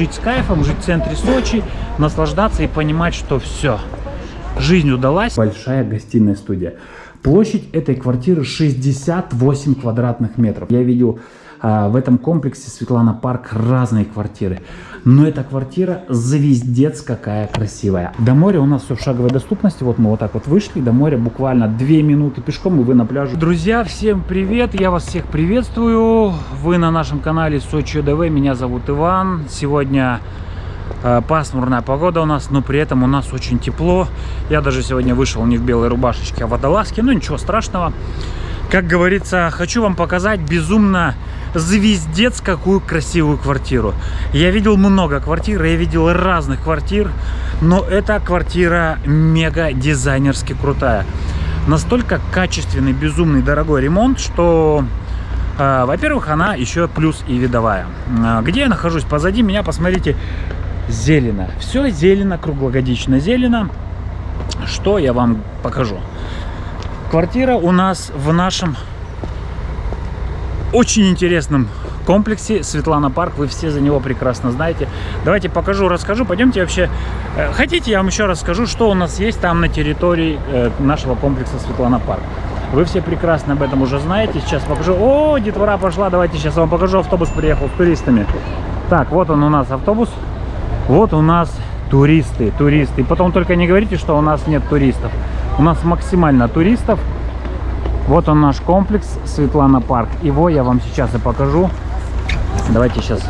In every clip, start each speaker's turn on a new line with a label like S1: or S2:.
S1: жить с кайфом, жить в центре Сочи, наслаждаться и понимать, что все, жизнь удалась. Большая гостиная студия. Площадь этой квартиры 68 квадратных метров. Я видел в этом комплексе Светлана Парк разные квартиры. Но эта квартира звездец какая красивая. До моря у нас все в шаговой доступности. Вот мы вот так вот вышли. До моря буквально 2 минуты пешком и вы на пляже. Друзья, всем привет! Я вас всех приветствую. Вы на нашем канале Сочи ДВ. Меня зовут Иван. Сегодня э, пасмурная погода у нас, но при этом у нас очень тепло. Я даже сегодня вышел не в белой рубашечке, а в водолазке. Ну ничего страшного. Как говорится, хочу вам показать безумно звездец какую красивую квартиру. Я видел много квартир, я видел разных квартир, но эта квартира мега дизайнерски крутая. Настолько качественный, безумный, дорогой ремонт, что э, во-первых, она еще плюс и видовая. Э, где я нахожусь? Позади меня, посмотрите, зелено. Все зелено, круглогодично зелено. Что я вам покажу? Квартира у нас в нашем очень интересном комплексе Светлана Парк. Вы все за него прекрасно знаете. Давайте покажу, расскажу. Пойдемте вообще. Э, хотите, я вам еще расскажу, что у нас есть там на территории э, нашего комплекса Светлана Парк. Вы все прекрасно об этом уже знаете. Сейчас покажу. О, детвора пошла. Давайте сейчас вам покажу. Автобус приехал с туристами. Так, вот он у нас автобус. Вот у нас туристы, туристы. Потом только не говорите, что у нас нет туристов. У нас максимально туристов. Вот он наш комплекс Светлана Парк. Его я вам сейчас и покажу. Давайте сейчас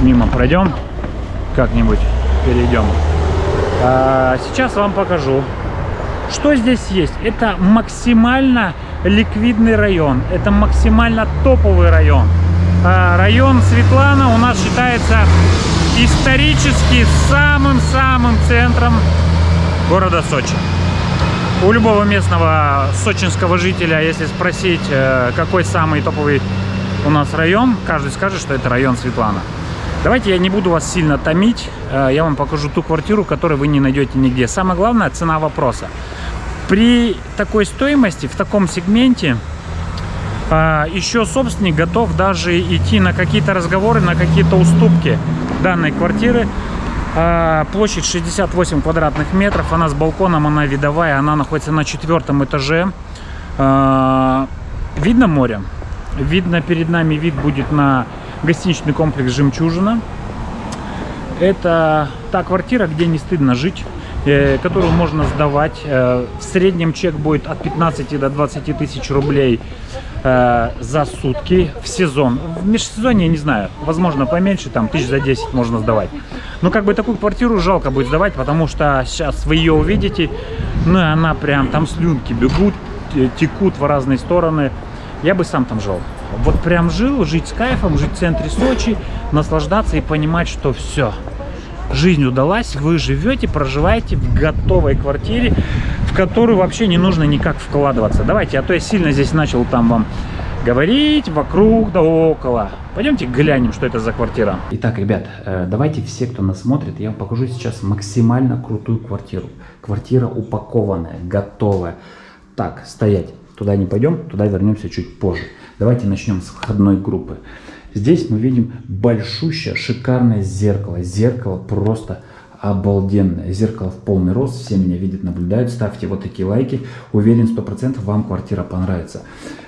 S1: мимо пройдем. Как-нибудь перейдем. А, сейчас вам покажу, что здесь есть. Это максимально ликвидный район. Это максимально топовый район. А, район Светлана у нас считается исторически самым-самым центром города Сочи. У любого местного сочинского жителя, если спросить, э, какой самый топовый у нас район, каждый скажет, что это район Светлана. Давайте я не буду вас сильно томить, э, я вам покажу ту квартиру, которую вы не найдете нигде. Самое главное – цена вопроса. При такой стоимости, в таком сегменте, э, еще собственник готов даже идти на какие-то разговоры, на какие-то уступки данной квартиры, площадь 68 квадратных метров. Она с балконом, она видовая. Она находится на четвертом этаже. А, видно море. Видно, перед нами вид будет на гостиничный комплекс «Жемчужина». Это та квартира, где не стыдно жить э, которую можно сдавать. Э, в среднем чек будет от 15 до 20 тысяч рублей э, за сутки в сезон. В межсезонье, не знаю, возможно поменьше, там тысяч за 10 можно сдавать. Но как бы такую квартиру жалко будет сдавать, потому что сейчас вы ее увидите, ну и она прям, там слюнки бегут, текут в разные стороны. Я бы сам там жил. Вот прям жил, жить с кайфом, жить в центре Сочи, наслаждаться и понимать, что все, жизнь удалась, вы живете, проживаете в готовой квартире, в которую вообще не нужно никак вкладываться. Давайте, а то я сильно здесь начал там вам говорить вокруг да около. Пойдемте глянем, что это за квартира. Итак, ребят, э, давайте все, кто нас смотрит, я вам покажу сейчас максимально крутую квартиру. Квартира упакованная, готовая. Так, стоять. Туда не пойдем, туда вернемся чуть позже. Давайте начнем с входной группы. Здесь мы видим большущее, шикарное зеркало. Зеркало просто обалденное. Зеркало в полный рост. Все меня видят, наблюдают. Ставьте вот такие лайки. Уверен, 100% вам квартира понравится.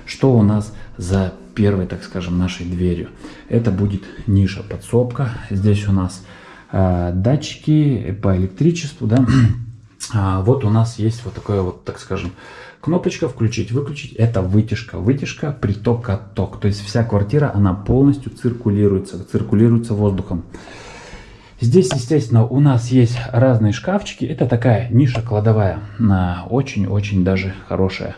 S1: Что у нас за первой, так скажем, нашей дверью? Это будет ниша, подсобка. Здесь у нас э, датчики по электричеству. Да? а, вот у нас есть вот такое вот, так скажем, Кнопочка включить, выключить, это вытяжка. Вытяжка, приток, отток. То есть вся квартира, она полностью циркулируется, циркулируется воздухом. Здесь, естественно, у нас есть разные шкафчики. Это такая ниша кладовая, очень-очень даже хорошая.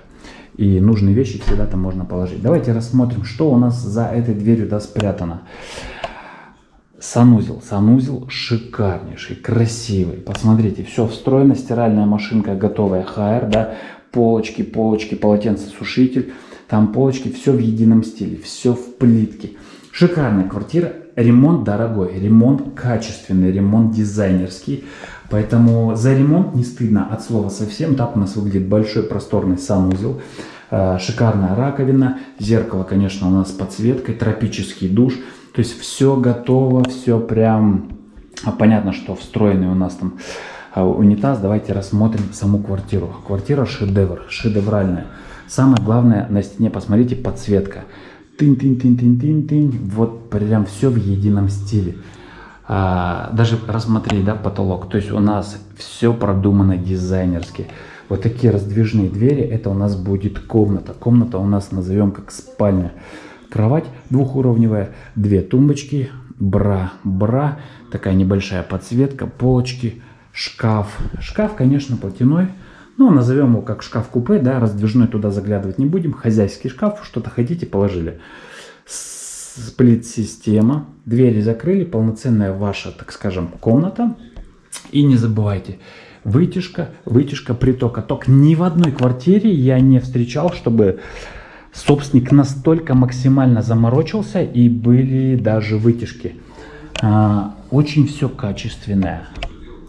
S1: И нужные вещи всегда там можно положить. Давайте рассмотрим, что у нас за этой дверью да, спрятано. Санузел. Санузел шикарнейший, красивый. Посмотрите, все встроено, стиральная машинка готовая, HR, да, полочки, полочки, полотенцесушитель, там полочки, все в едином стиле, все в плитке. Шикарная квартира, ремонт дорогой, ремонт качественный, ремонт дизайнерский. Поэтому за ремонт не стыдно от слова совсем. Так у нас выглядит большой просторный санузел. Э, шикарная раковина, зеркало, конечно, у нас с подсветкой, тропический душ. То есть все готово, все прям Понятно, что встроенный у нас там а, унитаз. Давайте рассмотрим саму квартиру. Квартира шедевр, шедевральная. Самое главное на стене, посмотрите, подсветка. Тынь-тынь-тынь-тынь-тынь-тынь. Вот прям все в едином стиле. А, даже рассмотреть, да, потолок. То есть у нас все продумано дизайнерски. Вот такие раздвижные двери, это у нас будет комната. Комната у нас назовем как спальня. Кровать двухуровневая, две тумбочки, бра, бра, такая небольшая подсветка, полочки, шкаф. Шкаф, конечно, платяной. Ну, назовем его как шкаф-купе, да, раздвижной туда заглядывать не будем. Хозяйский шкаф, что-то хотите, положили. Сплит-система. Двери закрыли, полноценная ваша, так скажем, комната. И не забывайте, вытяжка, вытяжка притока. Ток ни в одной квартире я не встречал, чтобы собственник настолько максимально заморочился и были даже вытяжки. А, очень все качественное.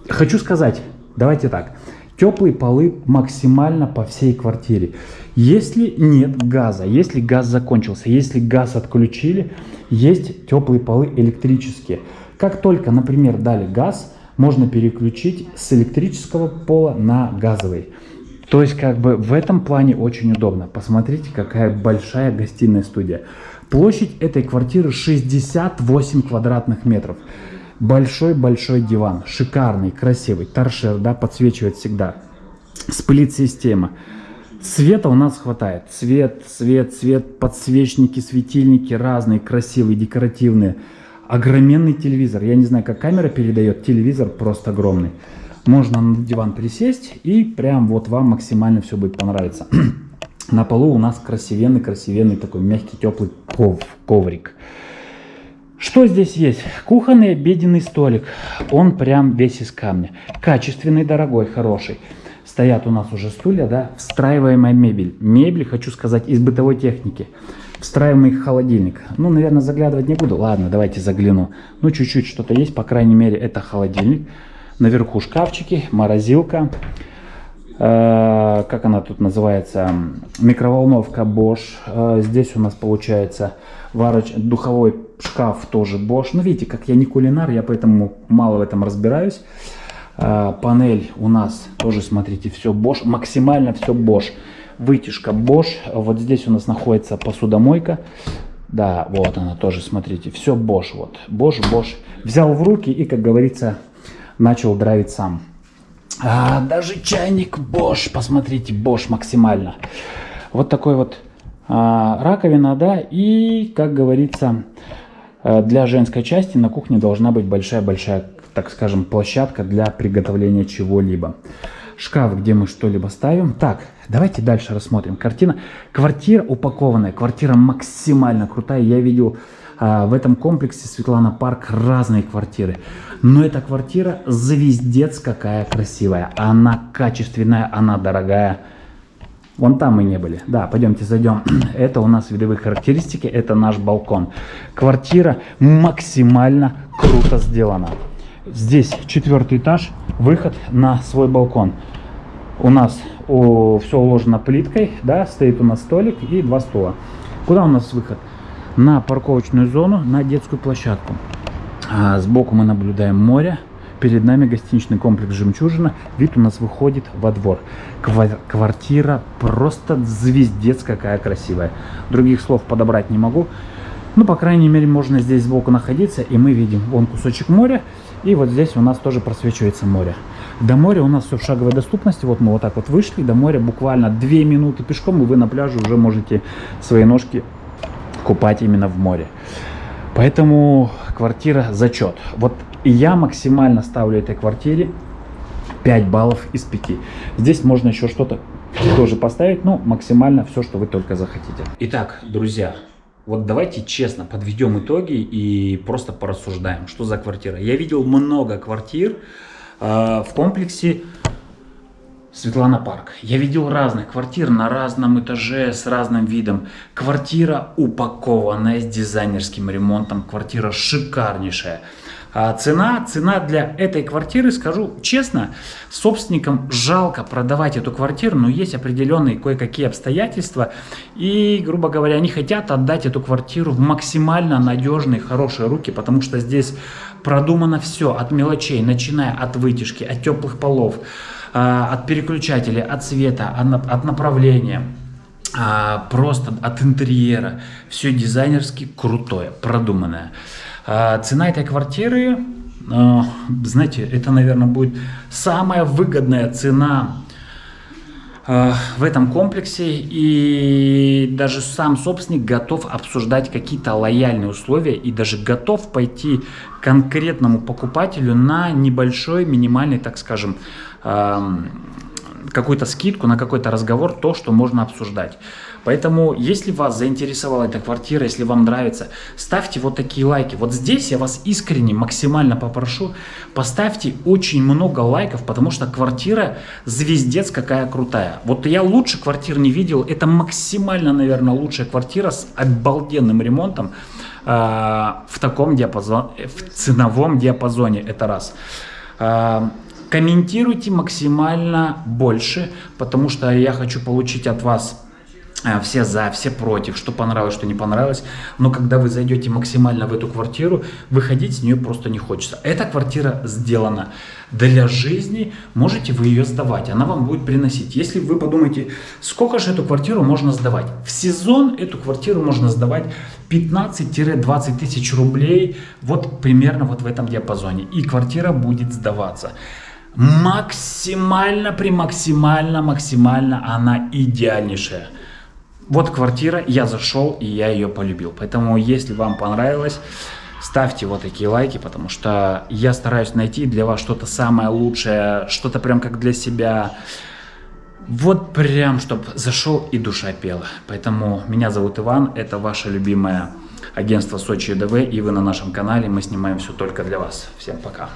S1: Хочу сказать, давайте так, теплые полы максимально по всей квартире. Если нет газа, если газ закончился, если газ отключили, есть теплые полы электрические. Как только, например, дали газ, можно переключить с электрического пола на газовый. То есть, как бы в этом плане очень удобно. Посмотрите, какая большая гостиная студия. Площадь этой квартиры 68 квадратных метров. Большой-большой диван, шикарный, красивый, торшер, да, подсвечивает всегда. Сплит-система. Света у нас хватает. Свет, свет, свет, подсвечники, светильники разные, красивые, декоративные. Огроменный телевизор. Я не знаю, как камера передает, телевизор просто огромный. Можно на диван присесть и прям вот вам максимально все будет понравиться. На полу у нас красивенный-красивенный такой мягкий теплый ков, коврик. Что здесь есть? Кухонный обеденный столик. Он прям весь из камня. Качественный, дорогой, хороший. Стоят у нас уже стулья, да, встраиваемая мебель. Мебель, хочу сказать, из бытовой техники. Встраиваемый холодильник. Ну, наверное, заглядывать не буду. Ладно, давайте загляну. Ну, чуть-чуть что-то есть, по крайней мере, это холодильник. Наверху шкафчики, морозилка. Э, как она тут называется? Микроволновка Bosch. Э, здесь у нас получается вароч... духовой шкаф тоже Bosch. Ну, видите, как я не кулинар, я поэтому мало в этом разбираюсь. Э, панель у нас тоже, смотрите, все Bosch. Максимально все Bosch. Вытяжка Bosch. Вот здесь у нас находится посудомойка. Да, вот она тоже, смотрите, все Bosch. Вот, Bosch, Bosch. Взял в руки и, как говорится, начал драйвить сам. А, даже чайник Bosch, посмотрите, Bosch максимально. Вот такой вот а, раковина, да, и, как говорится, для женской части на кухне должна быть большая-большая, так скажем, площадка для приготовления чего-либо. Шкаф, где мы что-либо ставим. Так, давайте дальше рассмотрим. Картина. Квартира упакованная, квартира максимально крутая. Я видел а, в этом комплексе Светлана Парк разные квартиры. Но эта квартира звездец какая красивая. Она качественная, она дорогая. Вон там мы не были. Да, пойдемте зайдем. Это у нас видовые характеристики, это наш балкон. Квартира максимально круто сделана. Здесь четвертый этаж, выход на свой балкон. У нас о, все уложено плиткой, да, стоит у нас столик и два стула. Куда у нас выход? на парковочную зону, на детскую площадку. А сбоку мы наблюдаем море. Перед нами гостиничный комплекс «Жемчужина». Вид у нас выходит во двор. Квартира просто звездец какая красивая. Других слов подобрать не могу. Ну, по крайней мере, можно здесь сбоку находиться, и мы видим вон кусочек моря, и вот здесь у нас тоже просвечивается море. До моря у нас все в шаговой доступности, вот мы вот так вот вышли, до моря буквально 2 минуты пешком, и вы на пляже уже можете свои ножки купать именно в море. Поэтому квартира зачет. Вот я максимально ставлю этой квартире 5 баллов из 5. Здесь можно еще что-то тоже поставить, но максимально все, что вы только захотите. Итак, друзья, вот давайте честно подведем итоги и просто порассуждаем, что за квартира. Я видел много квартир э, в комплексе Светлана Парк. Я видел разных квартир на разном этаже с разным видом. Квартира упакованная с дизайнерским ремонтом. Квартира шикарнейшая. А цена, цена для этой квартиры, скажу честно, собственникам жалко продавать эту квартиру, но есть определенные кое-какие обстоятельства. И, грубо говоря, они хотят отдать эту квартиру в максимально надежные, хорошие руки, потому что здесь продумано все от мелочей, начиная от вытяжки, от теплых полов, от переключателя, от цвета, от направления а, просто от интерьера. Все дизайнерски крутое, продуманное. А, цена этой квартиры, знаете, это, наверное, будет самая выгодная цена в этом комплексе и даже сам собственник готов обсуждать какие-то лояльные условия и даже готов пойти конкретному покупателю на небольшой минимальный, так скажем, какую-то скидку на какой-то разговор, то, что можно обсуждать. Поэтому, если вас заинтересовала эта квартира, если вам нравится, ставьте вот такие лайки. Вот здесь я вас искренне, максимально попрошу, поставьте очень много лайков, потому что квартира звездец какая крутая. Вот я лучше квартир не видел, это максимально, наверное, лучшая квартира с обалденным ремонтом э, в таком диапазоне, в ценовом диапазоне, это раз. Э, комментируйте максимально больше, потому что я хочу получить от вас все за, все против, что понравилось, что не понравилось. Но когда вы зайдете максимально в эту квартиру, выходить с нее просто не хочется. Эта квартира сделана для жизни, можете вы ее сдавать, она вам будет приносить. Если вы подумаете, сколько же эту квартиру можно сдавать? В сезон эту квартиру можно сдавать 15-20 тысяч рублей, вот примерно вот в этом диапазоне. И квартира будет сдаваться максимально, при максимально, максимально она идеальнейшая. Вот квартира, я зашел и я ее полюбил. Поэтому, если вам понравилось, ставьте вот такие лайки, потому что я стараюсь найти для вас что-то самое лучшее, что-то прям как для себя. Вот прям, чтобы зашел и душа пела. Поэтому меня зовут Иван, это ваше любимое агентство Сочи ДВ, и вы на нашем канале, мы снимаем все только для вас. Всем пока.